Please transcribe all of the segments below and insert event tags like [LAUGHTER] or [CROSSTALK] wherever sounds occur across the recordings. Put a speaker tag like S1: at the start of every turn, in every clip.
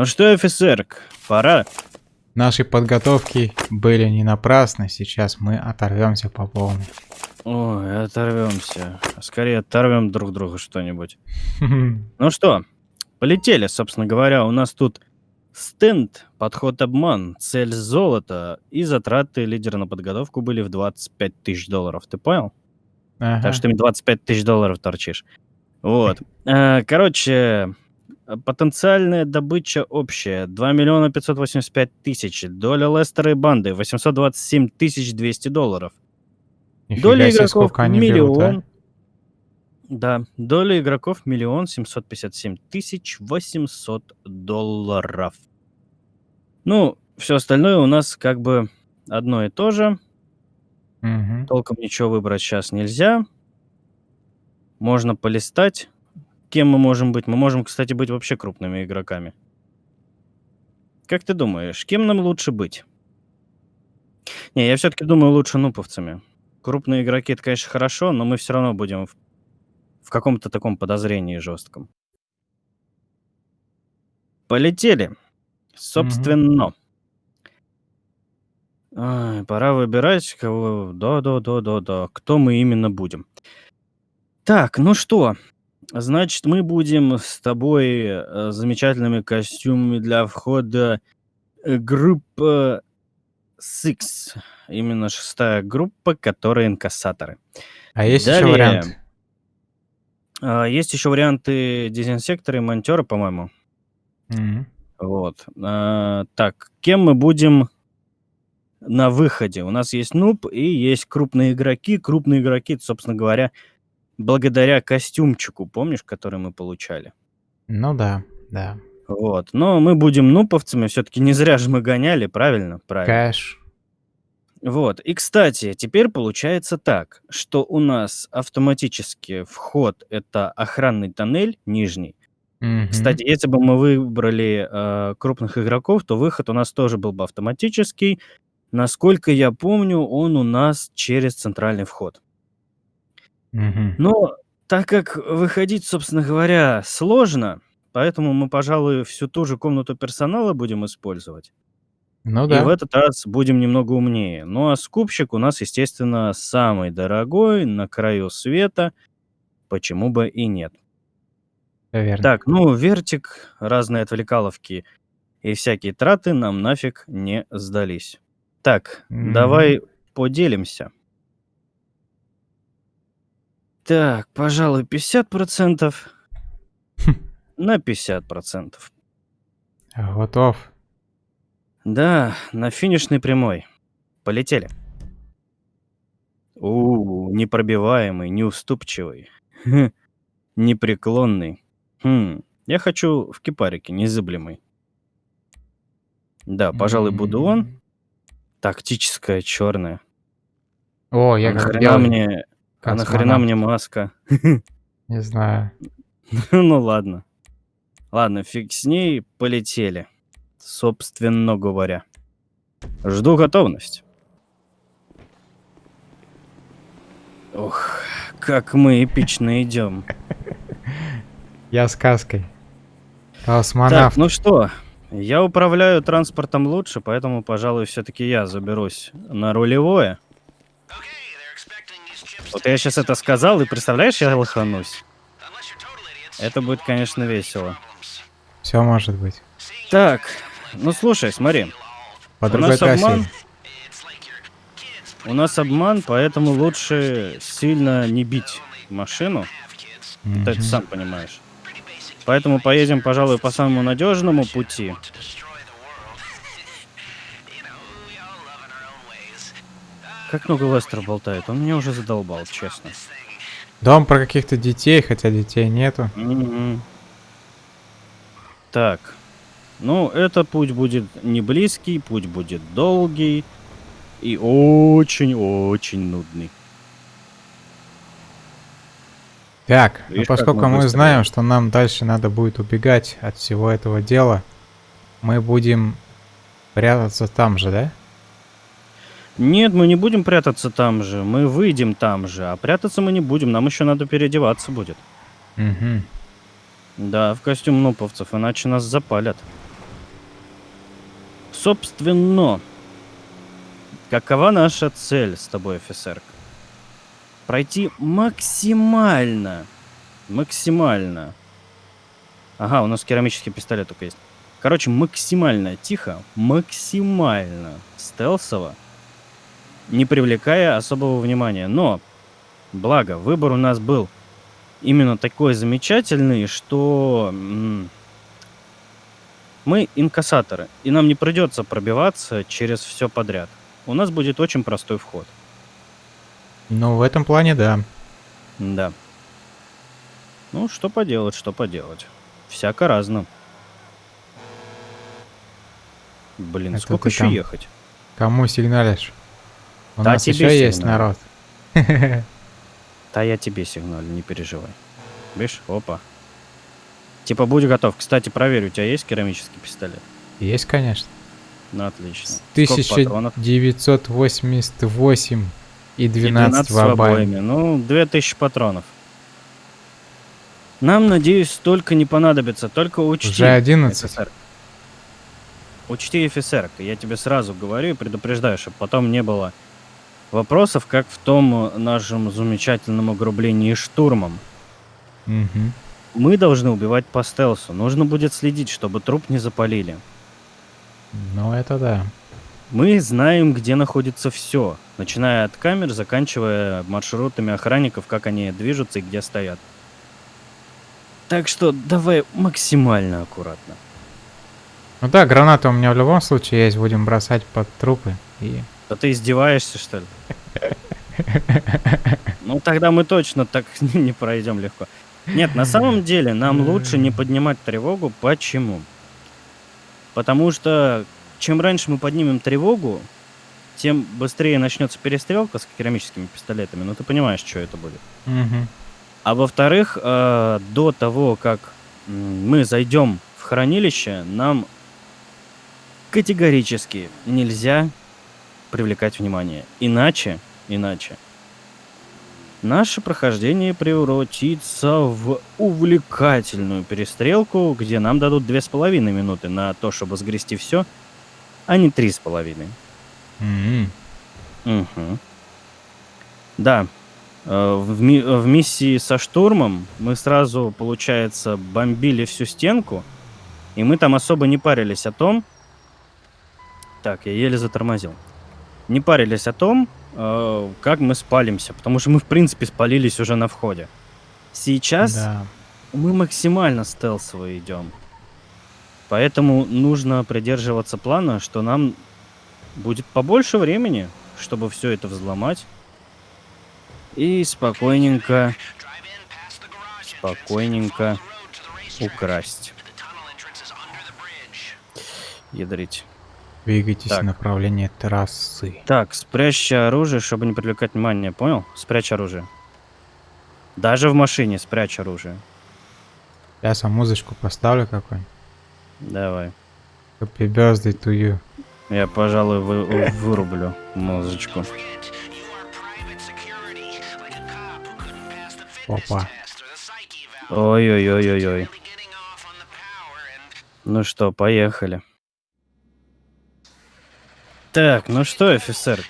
S1: Ну что, офицерк, пора.
S2: Наши подготовки были не напрасны, сейчас мы оторвемся по полной.
S1: Ой, оторвемся. Скорее оторвем друг друга что-нибудь. [LAUGHS] Ну что, полетели, собственно говоря. У нас тут стенд, подход обман, цель золото и затраты лидера на подготовку были в 25 тысяч долларов. Ты понял?
S2: Ага.
S1: Так что ты 25 тысяч долларов торчишь. Вот. [LAUGHS] Э, Короче, потенциальная добыча общая 2 миллиона 585 тысяч. Доля Лестера и банды 827 тысяч 200 долларов.
S2: Нифига
S1: Доля игроков
S2: сколько они берут, а?
S1: миллион. Да, доля игроков миллион семьсот пятьдесят семь тысяч восемьсот долларов. Ну, все остальное у нас как бы одно и то же.
S2: Мгм.
S1: Толком ничего выбрать сейчас нельзя. Можно полистать, кем мы можем быть. Мы можем, кстати, быть вообще крупными игроками. Как ты думаешь, кем нам лучше быть? Не, я все-таки думаю, лучше нуповцами. Крупные игроки это, конечно, хорошо, но мы все равно будем в, в каком-то таком подозрении жестком. Полетели. Собственно. Ай, пора выбирать, кого... Да-да-да-да-да. Кто мы именно будем. Так, ну что? Значит, мы будем с тобой э, замечательными костюмами для входа э, группа Six. Именно шестая группа, которая инкассаторы.
S2: А есть еще
S1: Далее.
S2: вариант?
S1: А, есть еще варианты дезинсектора и монтера, по-моему.
S2: Мгм.
S1: Вот. А, так, кем мы будем на выходе? У нас есть нуб и есть крупные игроки. Крупные игроки, собственно говоря, благодаря костюмчику, помнишь, который мы получали?
S2: Ну да, да.
S1: Вот. Но мы будем нуповцами, все-таки не зря же мы гоняли, правильно? Правильно.
S2: Кэш.
S1: Вот. И, кстати, теперь получается так, что у нас автоматически вход — это охранный тоннель нижний.
S2: Мгм.
S1: Кстати, если бы мы выбрали э, крупных игроков, то выход у нас тоже был бы автоматический. Насколько я помню, он у нас через центральный вход.
S2: Мгм.
S1: Но так как выходить, собственно говоря, сложно, поэтому мы, пожалуй, всю ту же комнату персонала будем использовать.
S2: Ну
S1: И в
S2: да.
S1: этот раз будем немного умнее. Ну а скупщик у нас, естественно, самый дорогой, на краю света. Почему бы и нет.
S2: верно.
S1: Так, ну, вертик, разные отвлекаловки и всякие траты нам нафиг не сдались. Так,
S2: Мгм.
S1: давай поделимся. Так, пожалуй, 50%
S2: Хм.
S1: на 50%.
S2: Готов.
S1: Да, на финишной прямой. Полетели. У, непробиваемый, неуступчивый, непреклонный. Хм, я хочу в кипарике, незыблемый. Да, пожалуй, буду он. Тактическая черная.
S2: О, я как белый
S1: мне, а нахрена мне маска? [LAUGHS]
S2: Не знаю.
S1: ну ладно. Ладно, фиг с ней, полетели. Собственно говоря. Жду готовность. Ох, как мы эпично идем. [LAUGHS]
S2: Я сказкой.
S1: Так,
S2: Космонавт.
S1: ну что, я управляю транспортом лучше, поэтому, пожалуй, все-таки я заберусь на рулевое. Вот я сейчас это сказал, и представляешь, я лоханусь. Это будет, конечно, весело.
S2: Все может быть.
S1: Так, ну слушай, смотри.
S2: По
S1: У
S2: другой
S1: нас обман. У нас обман, поэтому лучше сильно не бить машину. Ты это сам понимаешь. Поэтому поедем, пожалуй, по самому надежному пути. Как много Лестер болтает, он меня уже задолбал, честно.
S2: Дом про каких-то детей, хотя детей нету.
S1: Мгм. Так. Ну, это путь будет не близкий, путь будет долгий и очень-очень нудный.
S2: Так, ну
S1: Видишь, как
S2: поскольку
S1: мы
S2: мы знаем, что нам дальше надо будет убегать от всего этого дела, мы будем прятаться там же, да?
S1: Нет, мы не будем прятаться там же, мы выйдем там же, а прятаться мы не будем, нам еще надо переодеваться будет.
S2: Угу.
S1: Да, в костюм нуповцев, иначе нас запалят. Собственно, какова наша цель с тобой, офицер? Пройти максимально, максимально. Ага, у нас керамический пистолет только есть. Короче, максимально тихо, максимально стелсово, не привлекая особого внимания. Но, благо, выбор у нас был именно такой замечательный, что мы инкассаторы, и нам не придется пробиваться через все подряд. У нас будет очень простой вход.
S2: Ну, в этом плане, да.
S1: Да. Ну, что поделать, что поделать. Всяко разно. Блин,
S2: Это
S1: сколько еще
S2: там
S1: ехать?
S2: Кому сигналишь? У
S1: Да,
S2: нас
S1: тебе
S2: еще есть народ. [LAUGHS]
S1: Да я тебе сигналю, не переживай. Видишь, опа. Типа, будь готов. Кстати, проверь, у тебя есть керамический пистолет?
S2: Есть, конечно.
S1: Ну, отлично. Сколько патронов?
S2: 1988 и
S1: И
S2: 12 в обойме.
S1: Ну, 2000 патронов. Нам, надеюсь, столько не понадобится. Только учти.
S2: Уже 11.
S1: офицер. Учти, офицер, я тебе сразу говорю и предупреждаю, чтобы потом не было вопросов, как в том нашем замечательном огрублении штурмом.
S2: Мгм.
S1: Мы должны убивать по стелсу. Нужно будет следить, чтобы труп не запалили.
S2: Ну, это да.
S1: Мы знаем, где находится все, начиная от камер, заканчивая маршрутами охранников, как они движутся и где стоят. Так что давай максимально аккуратно.
S2: Ну да, гранаты у меня в любом случае есть. Будем бросать под трупы. И...
S1: Да ты издеваешься, что ли? Ну тогда мы точно так [LAUGHS] не пройдем легко. Нет, на самом деле нам лучше не поднимать тревогу. Почему? Потому что чем раньше мы поднимем тревогу, тем быстрее начнется перестрелка с керамическими пистолетами. Ну ты понимаешь, что это будет. А во-вторых, э, до того, как мы зайдем в хранилище, нам категорически нельзя привлекать внимание. Иначе, иначе, наше прохождение превратится в увлекательную перестрелку, где нам дадут две с половиной минуты на то, чтобы сгрести все, а не три с половиной.
S2: М.
S1: Мгм. Да. Э, В, ми- в миссии со штурмом мы сразу, получается, бомбили всю стенку, и мы там особо не парились о том... Так, я еле затормозил. Не парились о том, э, как мы спалимся, потому что мы, в принципе, спалились уже на входе. Сейчас
S2: Да.
S1: мы максимально стелсово идем. Поэтому нужно придерживаться плана, что нам будет побольше времени, чтобы все это взломать. И спокойненько, спокойненько украсть. Ядрить.
S2: Двигайтесь
S1: Так.
S2: в направлении трассы.
S1: Так, спрячь оружие, чтобы не привлекать внимание, понял? Спрячь оружие. Даже в машине спрячь оружие.
S2: Я сам музычку поставлю какой-нибудь.
S1: Давай.
S2: Happy birthday to you.
S1: Я, пожалуй, вы- вырублю музычку.
S2: Опа.
S1: Ой-ой-ой-ой-ой. Ну что, поехали. Так, ну что, офицер,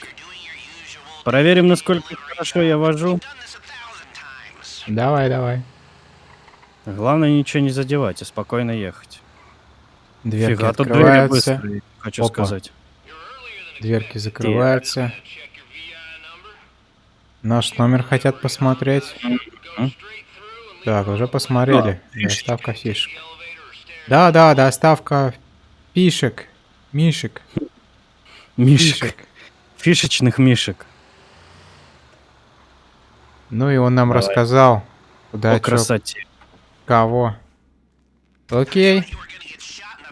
S1: проверим, насколько хорошо я вожу.
S2: Давай, давай.
S1: Главное ничего не задевать и спокойно ехать.
S2: Дверки
S1: Фига, тут
S2: открываются.
S1: быстрые, хочу
S2: Опа.
S1: сказать.
S2: Дверки закрываются. Наш номер хотят посмотреть. Так, уже посмотрели. Доставка фишек. Да, да, доставка фишек. Мишек.
S1: Мишек. Фишечных мишек.
S2: Ну и он нам
S1: Давай.
S2: рассказал, куда чё,
S1: красоте.
S2: кого. Окей.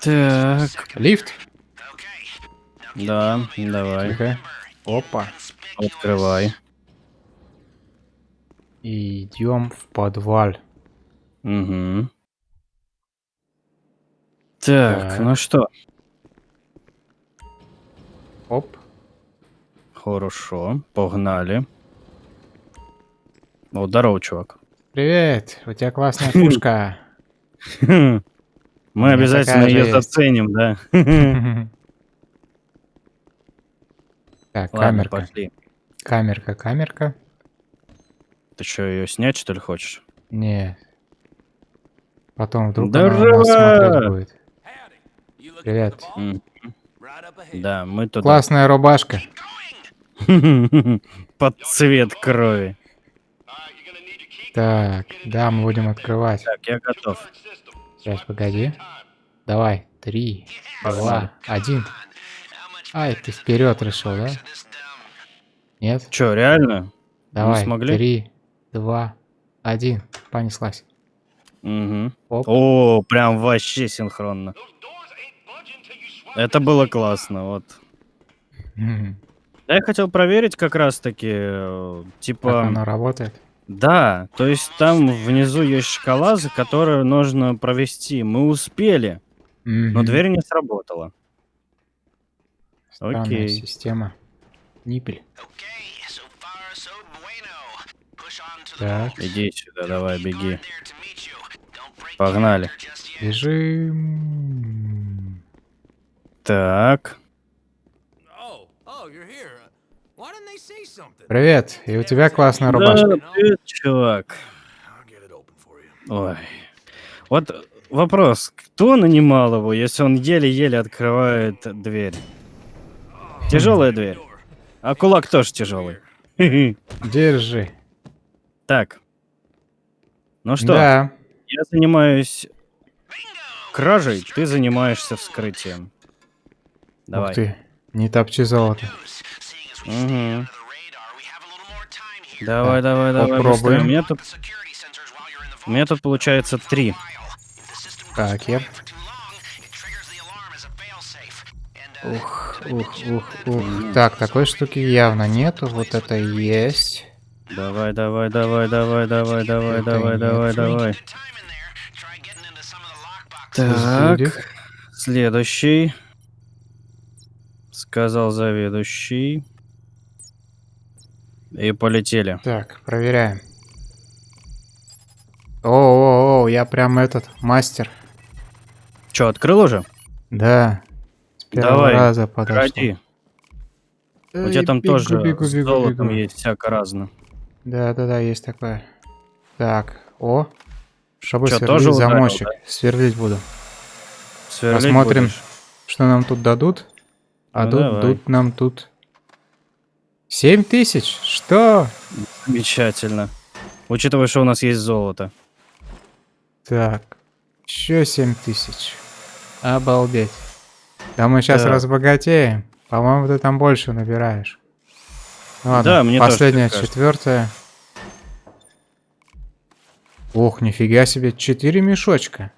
S1: Так,
S2: Лифт.
S1: да, давай,
S2: Тихо. Опа.
S1: открывай.
S2: И идем в подвал.
S1: Угу. Так,
S2: Так.
S1: ну что,
S2: Оп.
S1: хорошо, погнали. О, здорово, чувак.
S2: Привет. У тебя классная пушка. [LAUGHS]
S1: Мы обязательно ее
S2: есть.
S1: заценим, да. [LAUGHS]
S2: Так,
S1: Ладно,
S2: камерка.
S1: пошли.
S2: Камерка, камерка.
S1: Ты что, ее снять, что ли, хочешь?
S2: Нет. Потом вдруг она
S1: Здорово!
S2: нас смотреть будет. Привет.
S1: Да, мы тут...
S2: Классная рубашка. [LAUGHS]
S1: Под цвет крови.
S2: Так, да, мы будем открывать.
S1: Так, я готов.
S2: Сейчас, погоди. Давай. Три, два, один. Ай, ты вперед решил, да? Нет?
S1: Че, реально?
S2: Давай.
S1: смогли?
S2: Три, два, один. Понеслась.
S1: Мгм.
S2: Оп.
S1: О, прям вообще синхронно. Это было классно, вот. Да, я хотел проверить как раз-таки, э,
S2: Как
S1: типа...
S2: оно работает?
S1: Да, то есть там внизу есть шкала, за которую нужно провести. Мы успели, но
S2: Мгм.
S1: дверь не сработала.
S2: Странная
S1: окей.
S2: система. Ниппель. Так,
S1: Иди сюда, давай, беги. Погнали.
S2: бежим.
S1: Так.
S3: Oh, oh?
S2: Привет, и у тебя классная рубашка.
S1: Да, привет, чувак. Ой. Вот вопрос, кто нанимал его, если он еле-еле открывает дверь? Тяжелая дверь. А кулак тоже тяжелый. [LAUGHS]
S2: Держи.
S1: Так. Ну что,
S2: Да,
S1: я занимаюсь кражей, ты занимаешься вскрытием. Давай.
S2: ух ты, не топчи золото.
S1: Мгм. Давай, давай, давай,
S2: попробуем.
S1: быстрее. У меня тут, у меня тут получается три.
S2: Так, я... Ух, ух, ух, ух. Так, такой штуки явно нету. Вот это есть.
S1: Давай, давай, давай, давай, давай, давай, давай, давай, давай. Так, следующий. Сказал заведующий. И полетели.
S2: Так, проверяем. О, о, о, я прям этот, мастер.
S1: Че, открыл уже?
S2: Да. С первого
S1: Давай,
S2: раза подошло.
S1: Ради. У тебя там
S2: бегу,
S1: тоже
S2: бегу, бегу,
S1: золотом
S2: бегу.
S1: есть всяко разно.
S2: Да, да, да, есть такое. Так, о. Чтобы
S1: Чё,
S2: сверлить
S1: тоже ударил,
S2: замочек. Сверлить буду.
S1: Сверлить
S2: Посмотрим.
S1: будешь?
S2: Что нам тут дадут? А
S1: Ну,
S2: тут,
S1: давай.
S2: тут нам тут... Семь тысяч? Что?
S1: Замечательно. Учитывая, что у нас есть золото.
S2: Так, еще семь тысяч. Обалдеть. Да мы сейчас
S1: Так.
S2: разбогатеем. По-моему, ты там больше набираешь. Ладно,
S1: Да, мне тоже
S2: последняя,
S1: кажется.
S2: четвертая. Ох, нифига себе, четыре мешочка.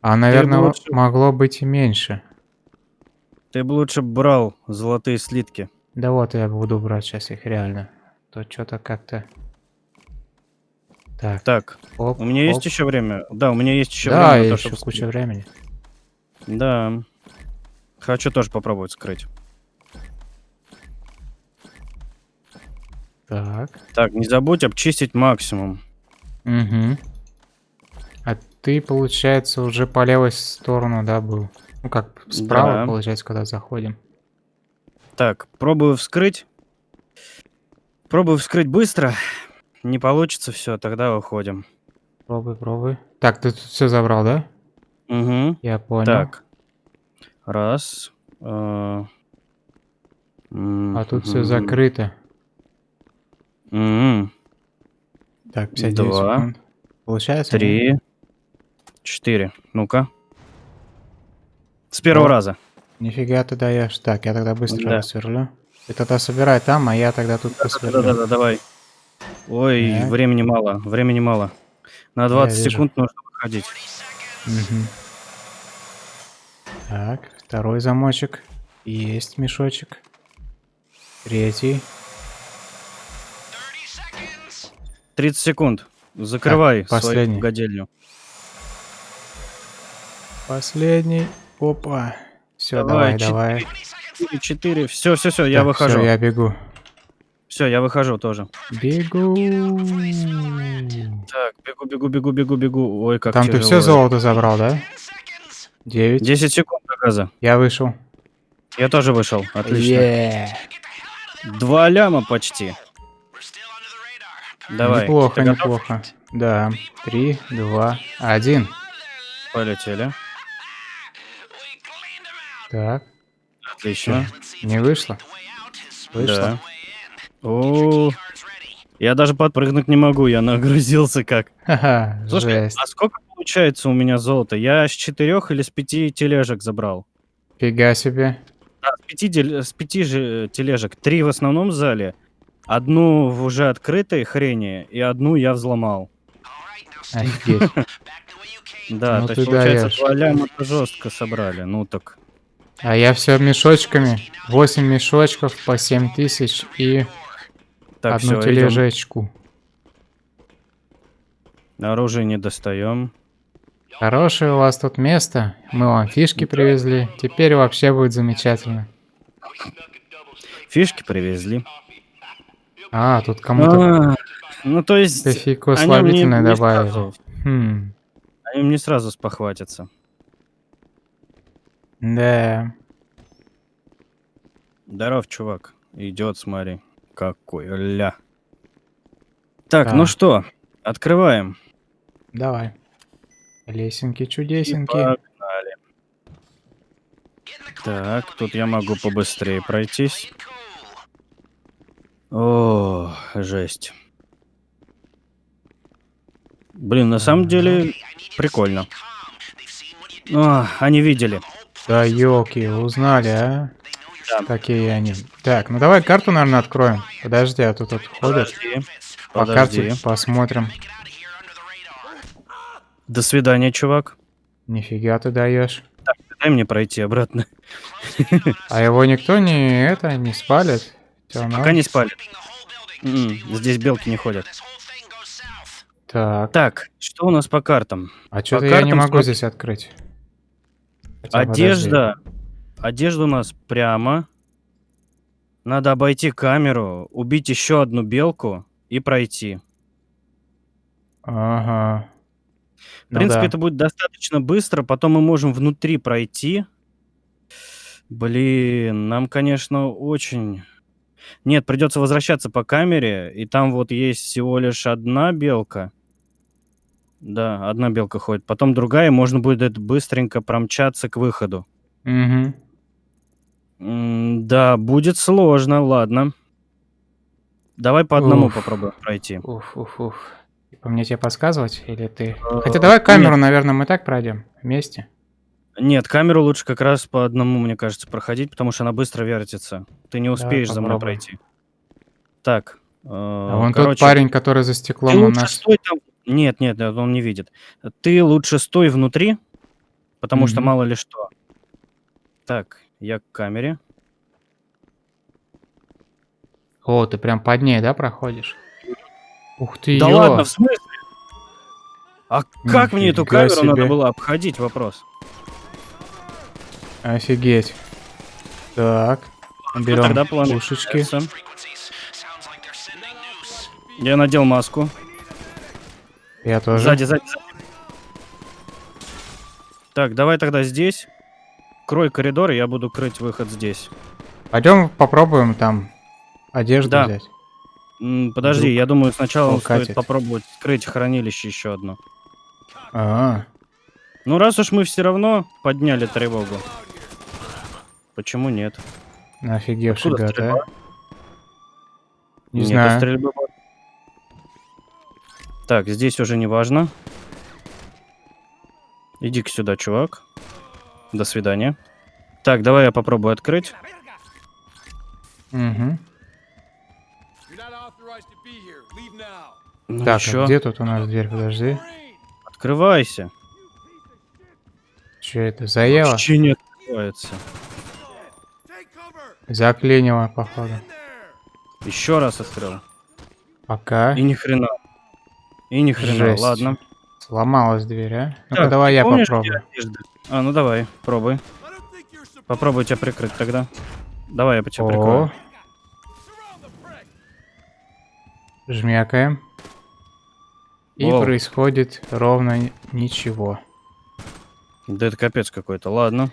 S2: А, наверное, могло быть и меньше.
S1: Ты бы лучше брал золотые слитки.
S2: Да вот, я буду брать сейчас их реально. То что-то как-то... Так,
S1: Так,
S2: оп,
S1: у меня есть
S2: оп.
S1: еще время. Да, у меня есть еще
S2: Да,
S1: время. то,
S2: еще
S1: чтоб
S2: куча времени.
S1: Да. Хочу тоже попробовать скрыть.
S2: Так.
S1: Так, не забудь обчистить максимум.
S2: Угу. А ты, получается, уже по левой сторону, да, был? Ну как, справа,
S1: Да.
S2: получается, когда заходим.
S1: Так, пробую вскрыть. Пробую вскрыть быстро. Не получится все, тогда выходим.
S2: Пробуй, пробуй. Так, ты тут все забрал, да?
S1: Угу.
S2: Я понял.
S1: Так. Раз. э,
S2: А тут все закрыто.
S1: Мгм.
S2: Так, 59
S1: Два.
S2: секунд. Получается?
S1: Три. Четыре. Ну-ка. С первого
S2: О.
S1: раза.
S2: Нифига ты даешь. Так, я тогда быстро
S1: Да.
S2: сверлю. Ты тогда собирай там, а я тогда тут посверлю.
S1: Да-да-да, давай. Ой,
S2: Так.
S1: времени мало, времени мало. На 20
S2: вижу.
S1: секунд нужно выходить.
S2: Мгм. Так, второй замочек. Есть мешочек. Третий.
S1: 30 секунд. Закрывай свою
S2: последний.
S1: гадельню.
S2: Последний. Опа. Все,
S1: Давай,
S2: давай, давай.
S1: 4, 4. Все, все, все, я выхожу.
S2: всё, я бегу.
S1: Все, я выхожу тоже.
S2: Бегу.
S1: Так, бегу, бегу, бегу, бегу, бегу. Ой, как
S2: Там ты все
S1: тяжело.
S2: золото забрал, да? Девять.
S1: 10 секунд до газа.
S2: Я вышел.
S1: Я тоже вышел. Отлично.
S2: Е,
S1: Два ляма почти. Давай.
S2: Неплохо, неплохо. Да. Три, два, один.
S1: Полетели.
S2: Так.
S1: Отлично.
S2: Не вышло? Вышло.
S1: Да. О, я даже подпрыгнуть не могу, я нагрузился как. Слушай,
S2: жесть.
S1: а сколько получается у меня золота? Я с четырех или с пяти тележек забрал?
S2: Фига себе.
S1: Да, с пяти, с пяти же тележек. Три в основном зале, одну в уже открытой хрени и одну я взломал.
S2: Офигеть. [LAUGHS]
S1: Да,
S2: Ну
S1: то есть, получается,
S2: даешь.
S1: два ляма жестко собрали. Ну так.
S2: А я все мешочками. 8 мешочков по 7 тысяч и
S1: Так,
S2: одну
S1: все,
S2: тележечку.
S1: Оружие не достаем.
S2: Хорошее у вас тут место. Мы вам фишки привезли. Теперь вообще будет замечательно.
S1: Фишки привезли.
S2: А, тут кому-то
S1: А, ну, то есть,
S2: кофейку слабительное добавили.
S1: сразу-
S2: Хм.
S1: они мне сразу спохватятся.
S2: Да.
S1: Здоров, чувак. Идет, смотри. Какой ля. Так,
S2: Да.
S1: ну что, открываем.
S2: Давай. Лесенки чудесенки.
S1: погнали. Так, тут я могу побыстрее пройтись. О, жесть. Блин, на самом деле прикольно. А, они видели.
S2: Да елки, узнали, а?
S1: Да.
S2: Какие они. Так, ну давай карту, наверное, откроем. Подожди, а тут тут ходят.
S1: Подожди.
S2: По
S1: Подожди.
S2: карте посмотрим.
S1: До свидания, чувак.
S2: Нифига ты даешь.
S1: Дай мне пройти обратно.
S2: А его никто не это не спалит. Всё, ну.
S1: Пока не спали. М, Здесь белки не ходят.
S2: Так.
S1: Так, что у нас по картам?
S2: А что-то я не могу
S1: смотри.
S2: здесь открыть. Хотя,
S1: Одежда. Одежда у нас прямо. Надо обойти камеру, убить еще одну белку и пройти.
S2: подожди. Ага.
S1: В
S2: Ну
S1: принципе,
S2: да.
S1: это будет достаточно быстро. Потом мы можем внутри пройти. Блин, нам, конечно, очень... Нет, придется возвращаться по камере, и там вот есть всего лишь одна белка. Да, одна белка ходит. Потом другая, можно будет быстренько промчаться к выходу. М, Да, будет сложно, ладно. Давай по одному
S2: Уф.
S1: попробуем пройти.
S2: Уф, уф, уф. Типа мне тебе подсказывать или ты?
S1: Э,
S2: Хотя давай камеру,
S1: нет.
S2: наверное, мы так пройдем вместе.
S1: Нет, камеру лучше как раз по одному, мне кажется, проходить, потому что она быстро вертится. Ты не успеешь за мной пройти. Так.
S2: А вон тот парень, который за стеклом у нас.
S1: стой там. Нет, нет, нет, он не видит. Ты лучше стой внутри, потому что
S2: Мгм.
S1: мало ли что. Так, я к камере.
S2: О, ты прям под ней, да, проходишь? Ух ты,
S1: Да
S2: ё.
S1: ладно, в смысле? А как мне эту
S2: Нифига
S1: камеру надо
S2: себе.
S1: было обходить? Вопрос.
S2: Офигеть. Так. Берем пушечки.
S1: Я надел маску.
S2: Я тоже.
S1: Сзади, сзади, сзади. Так, давай тогда здесь. Крой коридор, и я буду крыть выход здесь.
S2: Пойдем попробуем там одежду
S1: Да.
S2: взять.
S1: М, подожди,
S2: Вдруг
S1: я думаю, сначала
S2: он
S1: стоит попробовать скрыть хранилище еще одно.
S2: А,
S1: Ну, раз уж мы все равно подняли тревогу. Почему нет?
S2: офигевший гад, а?
S1: стрельба?
S2: Не
S1: Нету
S2: знаю.
S1: стрельбы. Так, здесь уже не важно. Иди-ка сюда, чувак. До свидания. Так, давай я попробую открыть.
S3: Now.
S1: Ну
S2: Так, а
S1: чё?
S2: где тут у нас дверь? Подожди.
S1: Открывайся.
S2: Че это, заело?
S1: Вообще не открывается.
S2: Заклинило, походу.
S1: Еще раз открыл.
S2: Пока.
S1: И ни хрена. И ни хрена.
S2: Жесть.
S1: Ладно.
S2: Сломалась дверь, а? Ну-ка,
S1: Так,
S2: давай я
S1: помнишь,
S2: попробую.
S1: А, ну давай, пробуй. Попробуй тебя прикрыть тогда. Давай, я тебя
S2: О,
S1: прикрою.
S2: Жмякаем. И
S1: Воу.
S2: происходит ровно ничего.
S1: Да это капец какой-то. Ладно.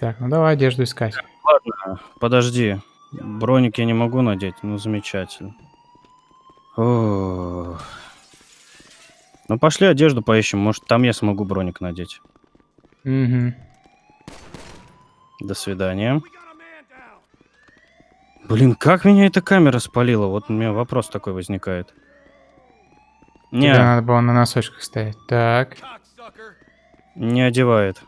S2: Так, ну давай одежду искать.
S1: Ладно, подожди. Броник я не могу надеть. Ну, замечательно. Ох. Ну, пошли одежду поищем. Может, там я смогу броник надеть.
S2: Угу.
S1: До свидания. Блин, как меня эта камера спалила? Вот у меня вопрос такой возникает. Не,
S2: Тебе надо было на носочках стоять. Так.
S1: Не одевает.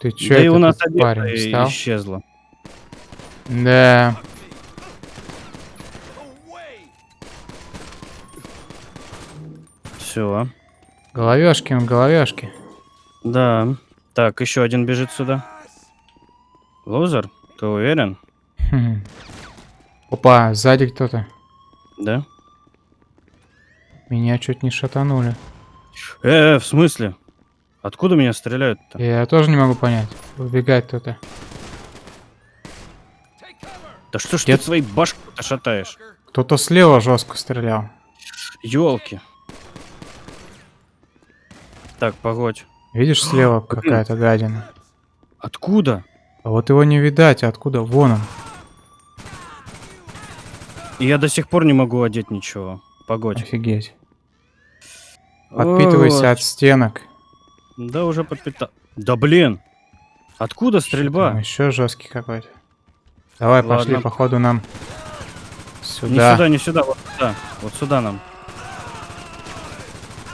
S2: Ты чё
S1: да и
S2: это
S1: у нас одежда
S2: парень
S1: и- исчезла.
S2: Да.
S1: Все.
S2: Головешки, головешки.
S1: Да. Так, еще один бежит сюда. Лузер? Ты уверен?
S2: Хм. [LAUGHS] Опа, сзади кто-то.
S1: Да?
S2: Меня чуть не шатанули.
S1: Э, в смысле? Откуда меня стреляют-то?
S2: Я тоже не могу понять. Убегать кто-то.
S1: Да что ж
S2: Дед-
S1: ты своей башку-то шатаешь?
S2: Кто-то слева жестко стрелял.
S1: Елки. Так, погодь.
S2: Видишь, [GASPS] слева какая-то гадина.
S1: Откуда?
S2: А вот его не видать, откуда? Вон он.
S1: И я до сих пор не могу одеть ничего. Погодь.
S2: Офигеть. Подпитывайся от стенок.
S1: Да уже подпитал. Да блин! Откуда стрельба?
S2: еще жесткий какой-то. Давай, пошли,
S1: Ладно.
S2: походу нам
S1: Не
S2: сюда.
S1: сюда, не сюда, вот сюда. Вот сюда нам.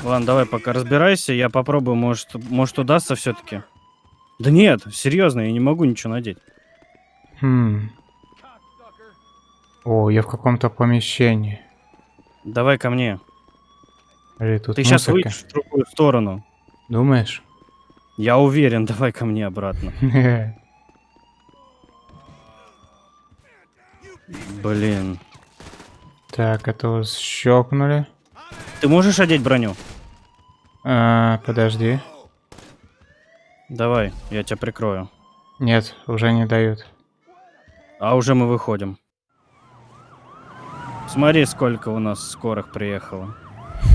S1: Ладно, давай пока разбирайся, я попробую, может, может удастся все-таки. Да нет, серьезно, я не могу ничего надеть.
S2: Хм. О, я в каком-то помещении.
S1: Давай ко мне.
S2: Или тут
S1: Ты сейчас выйдешь в другую сторону.
S2: Думаешь?
S1: Я уверен, давай ко мне обратно. [LAUGHS] Блин.
S2: Так, это щелкнули.
S1: Ты можешь одеть броню?
S2: А, подожди.
S1: Давай, я тебя прикрою.
S2: Нет, уже не дают.
S1: А уже мы выходим. Смотри, сколько у нас скорых приехало.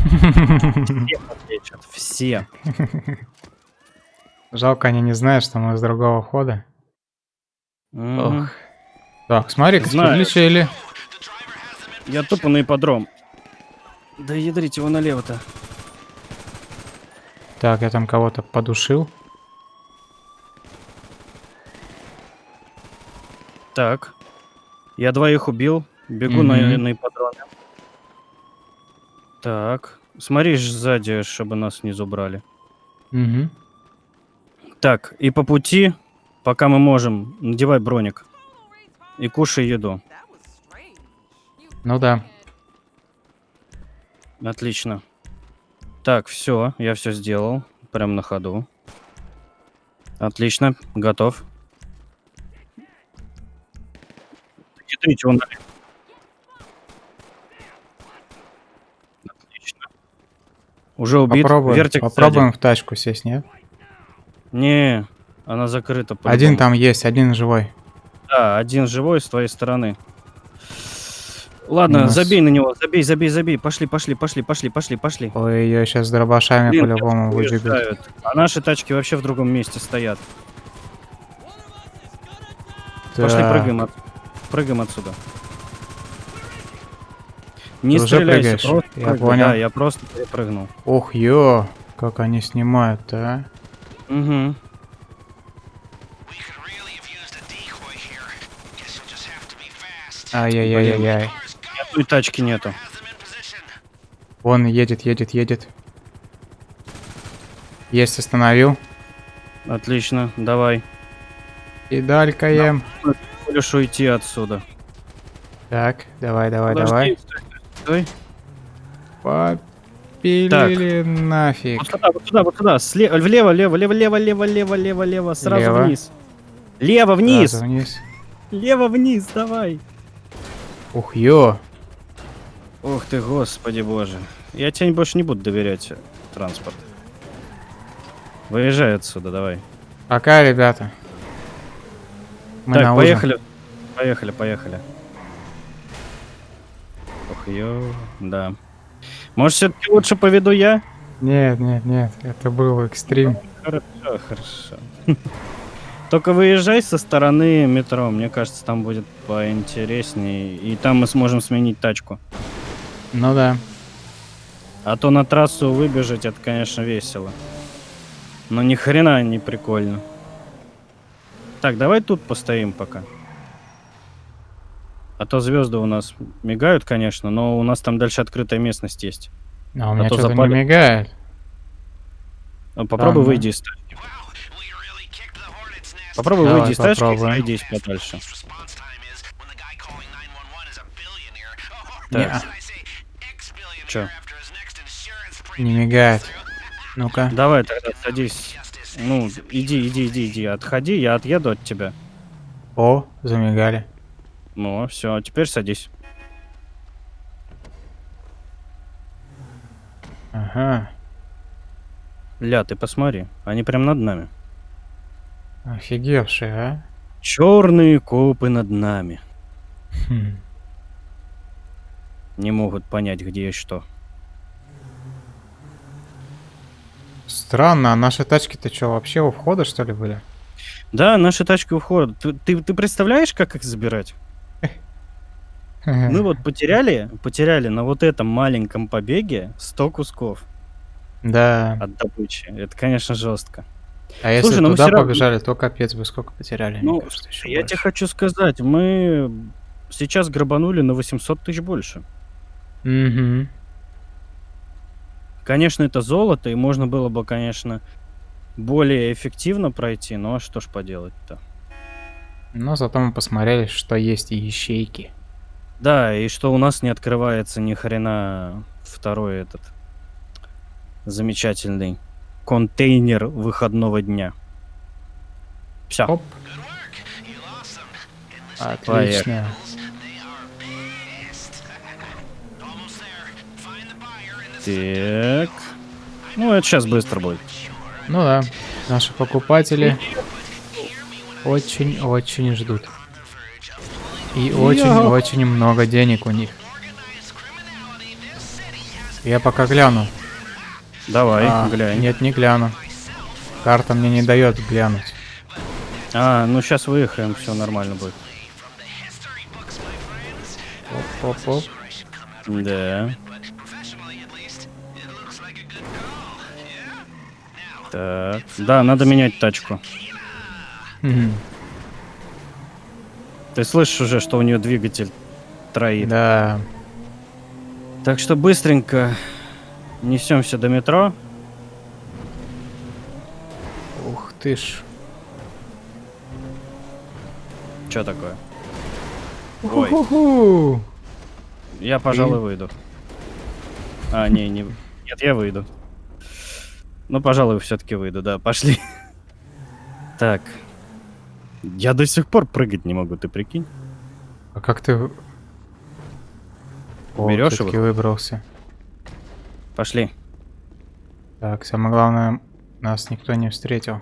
S1: Все подлечат, Все. [LAUGHS]
S2: Жалко, они не знают, что мы с другого хода. Ох. Так, смотри, как подлечили.
S1: Я тупо на ипподром. Да ядрить его налево-то.
S2: Так, я там кого-то подушил.
S1: Так. Я двоих убил. Бегу на,
S2: Мгм.
S1: на ипподроме. Так. Смотри сзади, чтобы нас не забрали.
S2: Угу.
S1: Так, и по пути, пока мы можем, надевай броник. И кушай еду.
S2: Ну да.
S1: Отлично. Так, все, я все сделал. Прям на ходу. Отлично, готов. Его налево. Отлично. Уже убит.
S2: Попробуем,
S1: Вертик
S2: попробуем в тачку сесть, нет?
S1: Не, она закрыта.
S2: Один там есть, один живой.
S1: Да, один живой с твоей стороны. Ладно,
S2: Минус.
S1: забей на него, забей, забей, забей. Пошли, пошли, пошли, пошли, пошли, пошли.
S2: Ой, ее сейчас с дробашами по-любому
S1: уезжают. А наши тачки вообще в другом месте стоят. Пошли,
S2: Так,
S1: прыгаем, от... прыгаем отсюда. Не
S2: Ты уже
S1: стреляйся,
S2: прыгаешь?
S1: просто
S2: Я
S1: прыгай.
S2: понял.
S1: Да, я просто перепрыгнул.
S2: Ох, ё, как они снимают-то, а?
S1: Угу.
S2: Ай-яй-яй-яй-яй.
S1: И тачки нету.
S2: Вон едет, едет, едет. Есть, остановил.
S1: Отлично, давай.
S2: И далькаем.
S1: Будешь уйти отсюда.
S2: Так, давай, давай,
S1: Подожди,
S2: давай.
S1: стой, стой.
S2: Попилили нафиг.
S1: Вот сюда, вот сюда, вот сюда. Слева, влево, лево, лево, лево, лево, лево, лево, лево. Сразу
S2: Лево.
S1: вниз. Лево, вниз.
S2: Сразу вниз.
S1: Лево, вниз, давай.
S2: Ух, ё.
S1: Ух ты, господи боже. Я тебе больше не буду доверять э, транспорт. Выезжай отсюда, давай.
S2: Пока, ребята. Мы
S1: так,
S2: на ужин.
S1: поехали. Поехали, поехали. Ох, ё, да. Может, все-таки лучше поведу я?
S2: Нет, нет, нет, это был экстрим.
S1: Хорошо, хорошо. Только выезжай со стороны метро, мне кажется, там будет поинтереснее, и там мы сможем сменить тачку.
S2: Ну да.
S1: А то на трассу выбежать, это, конечно, весело. Но ни хрена не прикольно. Так, давай тут постоим пока. А то звезды у нас мигают, конечно, но у нас там дальше открытая местность есть.
S2: А у меня
S1: то
S2: что-то не
S1: запали-
S2: мигает.
S1: А Попробуй
S2: Странно.
S1: выйди из тачки. Попробуй
S2: Давай
S1: выйди из тачки и пройдись подальше.
S2: Неа.
S1: Чё?
S2: Не мигает. Ну-ка.
S1: Давай тогда садись. Ну, иди, иди, иди, иди. Отходи, я отъеду от тебя.
S2: О, замигали.
S1: Ну, все, теперь садись.
S2: Ага.
S1: Ля, ты посмотри, они прям над нами.
S2: Офигевший, а?
S1: Черные копы над нами.
S2: Хм.
S1: Не могут понять, где и что.
S2: Странно, а наши тачки-то что, вообще у входа, что ли, были?
S1: Да, наши тачки у входа. Ты, ты, ты представляешь, как их забирать? [LAUGHS] Мы вот потеряли, потеряли на вот этом маленьком побеге 100 кусков
S2: Да.
S1: от добычи. Это, конечно, жестко.
S2: А если
S1: ну
S2: туда
S1: равно-
S2: побежали, то капец бы сколько потеряли.
S1: Ну,
S2: кажется,
S1: Я
S2: больше.
S1: тебе хочу сказать, мы сейчас грабанули на 800 тысяч больше.
S2: Мгм.
S1: Конечно, это золото, и можно было бы, конечно, более эффективно пройти, но что ж поделать-то.
S2: Но зато мы посмотрели, что есть и ячейки.
S1: Да, и что у нас не открывается ни хрена второй этот замечательный контейнер выходного дня. Все.
S2: Оп. Отлично.
S1: Так. Ну, это сейчас быстро будет.
S2: Ну да, наши покупатели очень-очень ждут. И очень-очень много денег у них. Я пока гляну.
S1: Давай,
S2: А,
S1: глянь.
S2: Нет, не гляну. Карта мне не дает глянуть.
S1: А, ну сейчас выехаем, все нормально будет.
S2: Оп-оп-оп.
S1: Да. Так. Да, надо менять тачку.
S2: Мгм.
S1: Ты слышишь уже, что у нее двигатель троит.
S2: Да.
S1: Так что быстренько несемся до метро.
S2: Ух ты ж.
S1: Что такое? Ой, я, пожалуй, выйду. А, не, не. Нет, я выйду. Ну, пожалуй, все-таки выйду, да, пошли. [LAUGHS] Так. Я до сих пор прыгать не могу, ты прикинь?
S2: А как ты... всё-таки
S1: его?
S2: выбрался.
S1: Пошли.
S2: Так, самое главное, нас никто не встретил.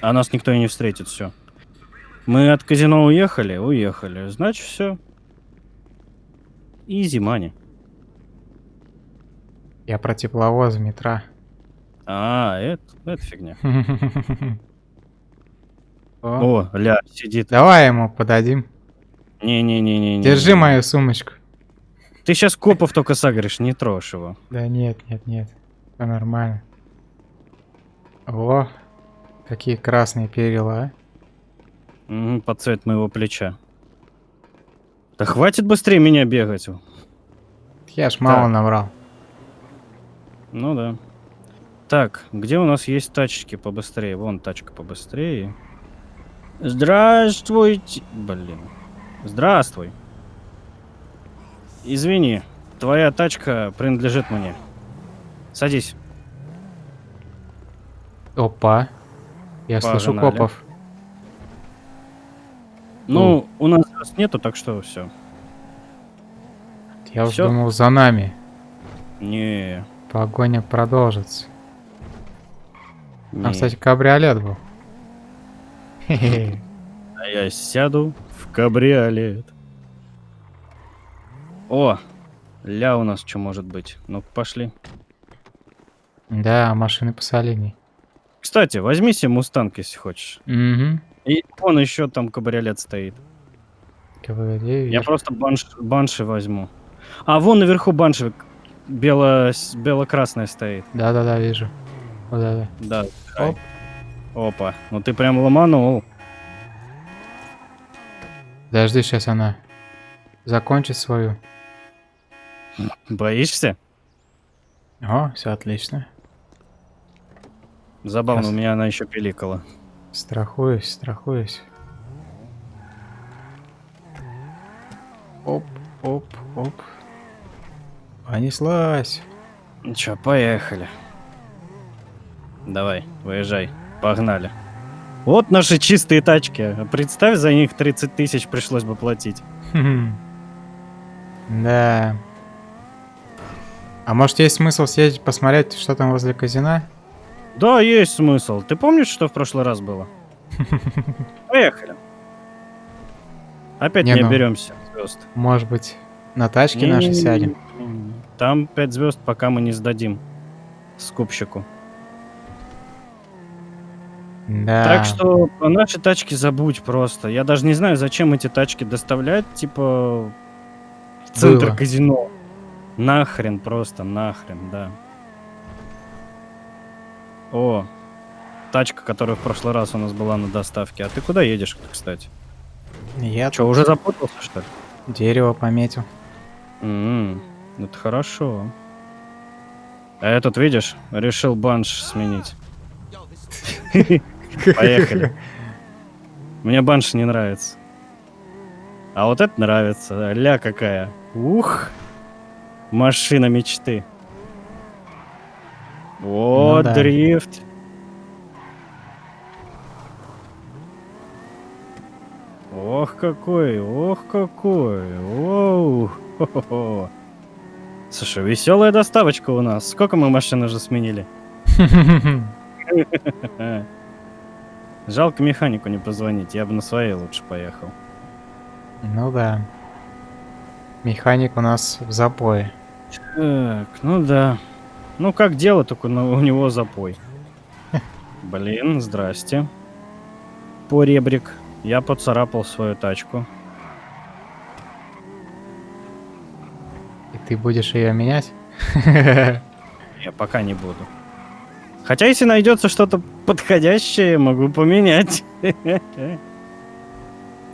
S1: А нас никто и не встретит, все. Мы от казино уехали? Уехали. Значит, все. Изи мани.
S2: Я про тепловоз метра.
S1: А, это, это фигня. [LAUGHS]
S2: О,
S1: О, ля, сидит.
S2: Давай ему подадим.
S1: Не-не-не-не.
S2: Держи мою сумочку.
S1: Ты сейчас копов только сагришь, не трожь его.
S2: Да нет, нет, нет. Все нормально. О, какие красные перила, а?
S1: Мгм, под цвет моего плеча. Да хватит быстрее меня бегать.
S2: Я ж мало
S1: Так.
S2: набрал.
S1: Ну да. Так, где у нас есть тачки побыстрее? Вон тачка побыстрее. Здравствуйте. Блин. Здравствуй. Извини, твоя тачка принадлежит мне. Садись.
S2: Опа. Я слышу
S1: Погнали.
S2: копов.
S1: Ну, у нас нету, так что все.
S2: Я уж
S1: Всё?
S2: думал за нами.
S1: Не,
S2: Погоня продолжится.
S1: не.
S2: Там, кстати, кабриолет был. Хе-хе.
S1: А я сяду в кабриолет. О, ля у нас что может быть? Ну пошли.
S2: Да, машины посолидней.
S1: Кстати, возьми себе мустанг, если хочешь.
S2: Угу.
S1: И вон еще там кабриолет стоит.
S2: КВД,
S1: Я просто банш, банши возьму. А, вон наверху банши бело, бело-красная стоит.
S2: Да-да-да, вижу. Вот это.
S1: Да.
S2: Оп.
S1: Опа. Ну ты прям ломанул.
S2: Подожди, сейчас она закончит свою.
S1: Боишься?
S2: О, все отлично.
S1: Забавно,
S2: Щас.
S1: у меня она еще пиликала.
S2: Страхуюсь, страхуюсь. Оп, оп, оп. Понеслась.
S1: Ну чё, поехали. Давай, выезжай. Погнали. Вот наши чистые тачки. А Представь, за них 30 тысяч пришлось бы платить.
S2: Хм. Да. А может есть смысл съездить посмотреть, что там возле казина?
S1: Да, есть смысл. Ты помнишь, что в прошлый раз было? [LAUGHS] Поехали. Опять
S2: Не,
S1: не
S2: ну,
S1: беремся звезд.
S2: Может быть, на тачке наши сядем?
S1: Там 5 звезд, пока мы не сдадим скупщику.
S2: Да.
S1: Так что про наши тачки забудь просто. Я даже не знаю, зачем эти тачки доставлять, типа, в центр
S2: Было.
S1: казино. Нахрен просто, нахрен, да. О, тачка, которая в прошлый раз у нас была на доставке. А ты куда едешь, кстати?
S2: Я
S1: Че, уже запутался, что ли?
S2: дерево пометил.
S1: М, это хорошо. А я тут, видишь, решил банш сменить. [LAUGHS] Поехали. Мне банш не нравится. А вот это нравится. Ля какая. Ух. Машина мечты. О,
S2: Ну да.
S1: дрифт. Ох какой, ох какой. Оу. Хо-хо-хо. Слушай, веселая доставочка у нас. Сколько мы машин уже сменили? [LAUGHS] Жалко механику не позвонить, я бы на своей лучше поехал.
S2: Ну да. Механик у нас в запое.
S1: Так, ну да. Ну как дело, только у него запой. [LAUGHS] Блин, здрасте. Поребрик. Я поцарапал свою тачку.
S2: И ты будешь ее менять? [LAUGHS]
S1: Я пока не буду. Хотя если найдется что-то подходящее, могу поменять. [LAUGHS]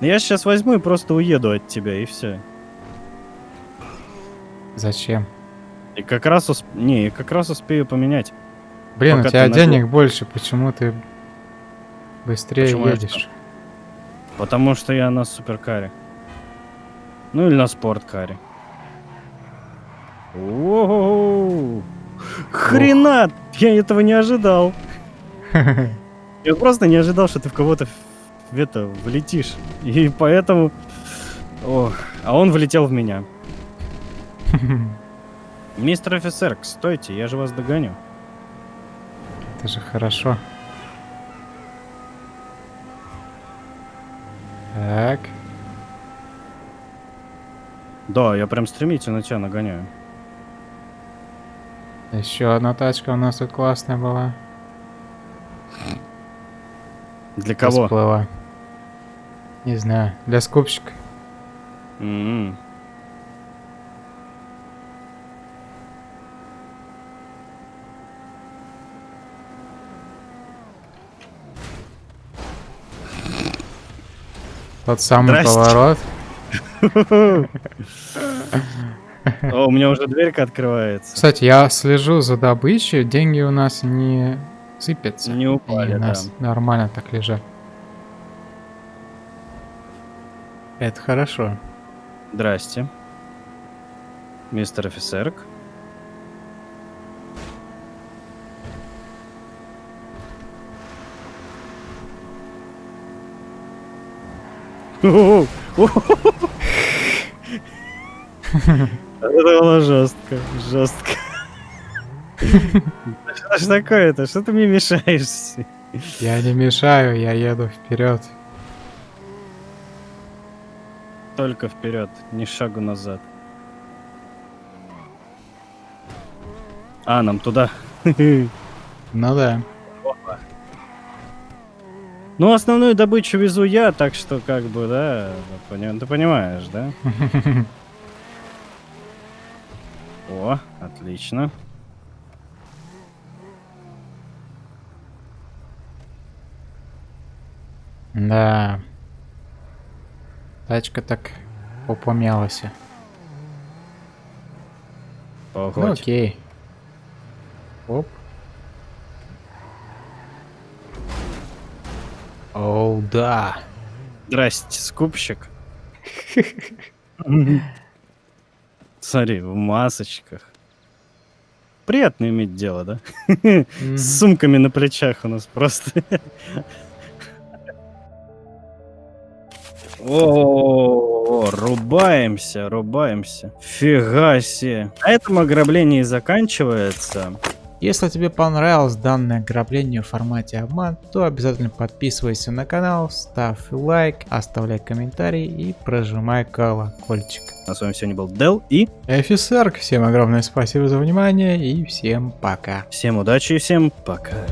S1: Я сейчас возьму и просто уеду от тебя, и все.
S2: Зачем?
S1: И как раз усп... не, и как раз успею поменять.
S2: Блин,
S1: Пока
S2: у тебя денег больше, почему ты быстрее
S1: Почему
S2: едешь?
S1: Потому что я на суперкаре. Ну или на спорткаре. Воу! Хрена! Я этого не ожидал. [LAUGHS] Я просто не ожидал, что ты в кого-то в- это влетишь. И поэтому... Ох, а он влетел в меня. Мистер офицер, стойте, я же вас догоню.
S2: Это же хорошо. Так.
S1: Да, я прям стремительно тебя нагоняю.
S2: Еще одна тачка у нас тут классная была.
S1: Для кого?
S2: Всплыла. Не знаю. Для скупщика.
S1: М.
S2: Тот самый
S1: Здрасте.
S2: поворот.
S1: О, у меня уже дверька открывается.
S2: Кстати, я слежу за добычей. Деньги у нас не сыпятся.
S1: Не упали, да.
S2: нормально так лежат. Это хорошо.
S1: Здрасте. Мистер офицерк. Это было жестко, жестко. Что ж такое-то? Что ты мне мешаешь?
S2: Я не мешаю, я еду вперед.
S1: Только вперед, ни шагу назад. А, нам туда.
S2: Ну да.
S1: Ну, основную добычу везу я, так что как бы, да, ты пони- ты понимаешь, да? [LAUGHS] О, отлично.
S2: Да. Тачка так попомялась. Ну окей. Оп. Оу, да.
S1: Здрасте, скупщик. Смотри, в масочках. Приятно иметь дело, да?
S2: Мгм.
S1: С сумками на плечах у нас просто. О, рубаемся, рубаемся. Фига себе. На этом ограбление заканчивается.
S2: Если тебе понравилось данное ограбление в формате обман, то обязательно подписывайся на канал, ставь лайк, оставляй комментарий и прожимай колокольчик.
S1: А с вами сегодня был Дел и
S2: Офицер, всем огромное спасибо за внимание и всем пока.
S1: всем удачи и всем пока.